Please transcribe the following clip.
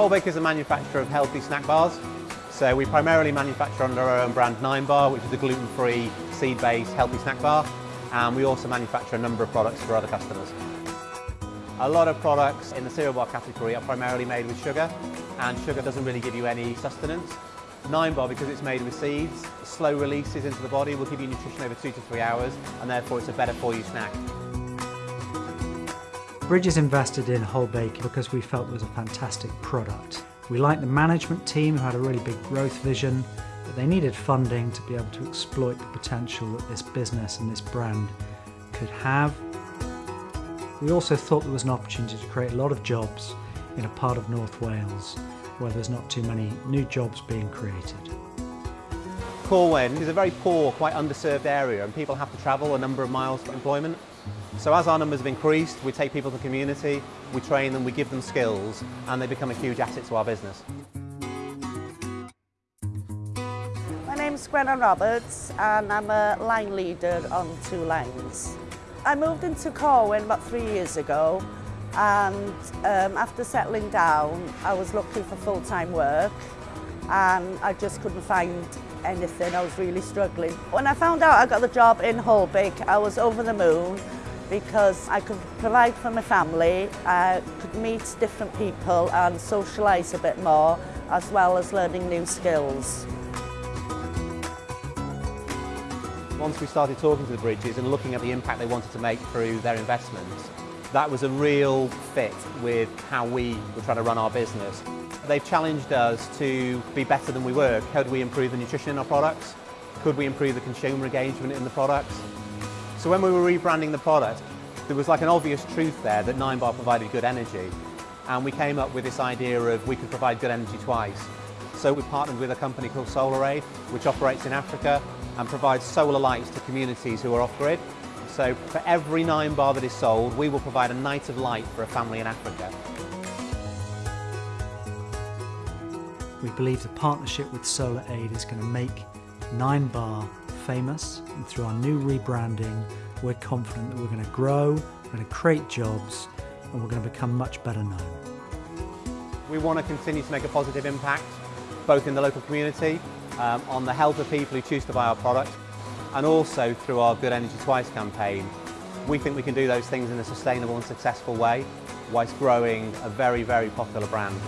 Wholebake is a manufacturer of healthy snack bars. So we primarily manufacture under our own brand Nine Bar, which is a gluten-free, seed-based healthy snack bar. And we also manufacture a number of products for other customers. A lot of products in the cereal bar category are primarily made with sugar, and sugar doesn't really give you any sustenance. Nine Bar, because it's made with seeds, slow releases into the body will give you nutrition over two to three hours, and therefore it's a better for you snack. Bridges invested in Wholebake because we felt it was a fantastic product. We liked the management team who had a really big growth vision, but they needed funding to be able to exploit the potential that this business and this brand could have. We also thought there was an opportunity to create a lot of jobs in a part of North Wales where there's not too many new jobs being created. Corwen is a very poor, quite underserved area and people have to travel a number of miles for employment. So as our numbers have increased, we take people to the community, we train them, we give them skills, and they become a huge asset to our business. My name's Gwenna Roberts and I'm a line leader on two lines. I moved into Corwen about three years ago and um, after settling down I was looking for full-time work and I just couldn't find anything, I was really struggling. When I found out I got the job in Wholebake I was over the moon because I could provide for my family, I could meet different people and socialise a bit more, as well as learning new skills. Once we started talking to the Bridges and looking at the impact they wanted to make through their investments, that was a real fit with how we were trying to run our business. They've challenged us to be better than we were. Could we improve the nutrition in our products? Could we improve the consumer engagement in the products? So when we were rebranding the product, there was like an obvious truth there that Nine Bar provided good energy. And we came up with this idea of we could provide good energy twice. So we partnered with a company called SolarAid, which operates in Africa and provides solar lights to communities who are off-grid. So for every Nine Bar that is sold, we will provide a night of light for a family in Africa. We believe the partnership with SolarAid is going to make Nine Bar famous and through our new rebranding we're confident that we're going to grow, we're going to create jobs and we're going to become much better known. We want to continue to make a positive impact both in the local community, um, on the health of people who choose to buy our product and also through our Good Energy Twice campaign. We think we can do those things in a sustainable and successful way whilst growing a very, very popular brand.